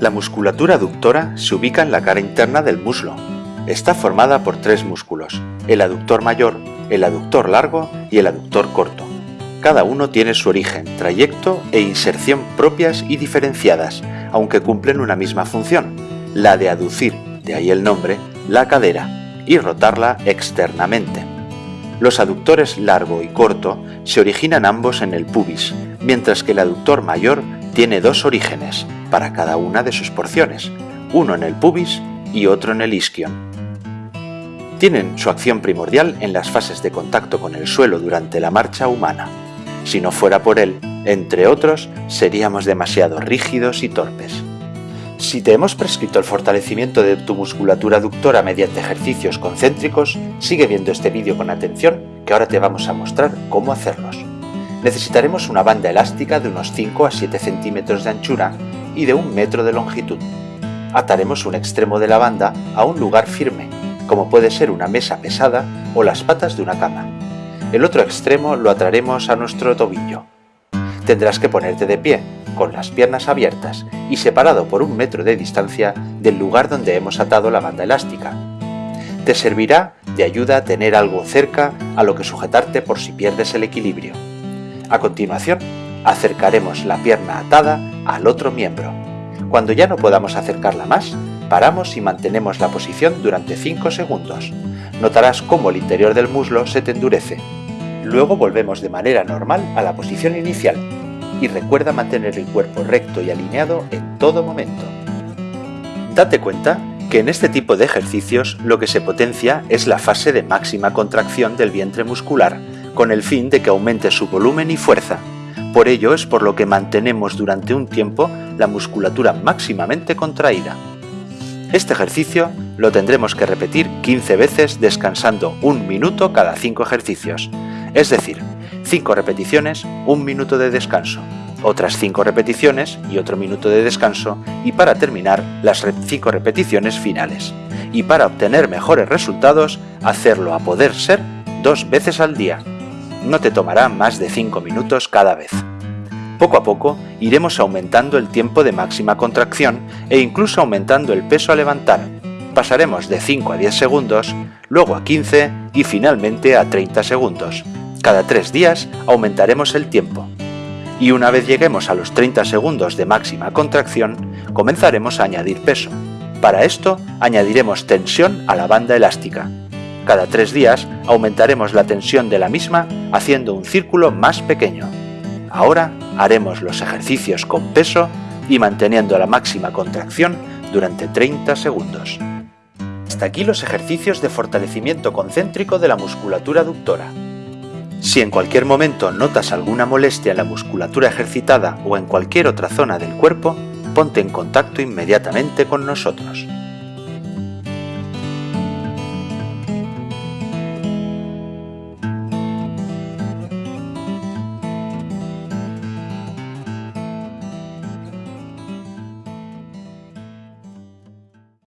La musculatura aductora se ubica en la cara interna del muslo. Está formada por tres músculos, el aductor mayor, el aductor largo y el aductor corto. Cada uno tiene su origen, trayecto e inserción propias y diferenciadas, aunque cumplen una misma función, la de aducir, de ahí el nombre, la cadera y rotarla externamente. Los aductores largo y corto se originan ambos en el pubis, mientras que el aductor mayor tiene dos orígenes para cada una de sus porciones, uno en el pubis y otro en el isquion. Tienen su acción primordial en las fases de contacto con el suelo durante la marcha humana. Si no fuera por él, entre otros, seríamos demasiado rígidos y torpes. Si te hemos prescrito el fortalecimiento de tu musculatura aductora mediante ejercicios concéntricos, sigue viendo este vídeo con atención que ahora te vamos a mostrar cómo hacerlos. Necesitaremos una banda elástica de unos 5 a 7 centímetros de anchura y de un metro de longitud. Ataremos un extremo de la banda a un lugar firme, como puede ser una mesa pesada o las patas de una cama. El otro extremo lo ataremos a nuestro tobillo. Tendrás que ponerte de pie, con las piernas abiertas y separado por un metro de distancia del lugar donde hemos atado la banda elástica. Te servirá de ayuda a tener algo cerca a lo que sujetarte por si pierdes el equilibrio. A continuación, acercaremos la pierna atada al otro miembro. Cuando ya no podamos acercarla más, paramos y mantenemos la posición durante 5 segundos. Notarás cómo el interior del muslo se te endurece. Luego volvemos de manera normal a la posición inicial y recuerda mantener el cuerpo recto y alineado en todo momento. Date cuenta que en este tipo de ejercicios lo que se potencia es la fase de máxima contracción del vientre muscular, con el fin de que aumente su volumen y fuerza. Por ello es por lo que mantenemos durante un tiempo la musculatura máximamente contraída. Este ejercicio lo tendremos que repetir 15 veces descansando un minuto cada 5 ejercicios, es decir, 5 repeticiones, un minuto de descanso, otras 5 repeticiones y otro minuto de descanso y para terminar las 5 repeticiones finales. Y para obtener mejores resultados, hacerlo a poder ser dos veces al día. No te tomará más de 5 minutos cada vez. Poco a poco iremos aumentando el tiempo de máxima contracción e incluso aumentando el peso a levantar. Pasaremos de 5 a 10 segundos, luego a 15 y finalmente a 30 segundos. Cada 3 días aumentaremos el tiempo. Y una vez lleguemos a los 30 segundos de máxima contracción, comenzaremos a añadir peso. Para esto añadiremos tensión a la banda elástica. Cada tres días aumentaremos la tensión de la misma haciendo un círculo más pequeño. Ahora haremos los ejercicios con peso y manteniendo la máxima contracción durante 30 segundos. Hasta aquí los ejercicios de fortalecimiento concéntrico de la musculatura aductora. Si en cualquier momento notas alguna molestia en la musculatura ejercitada o en cualquier otra zona del cuerpo, ponte en contacto inmediatamente con nosotros.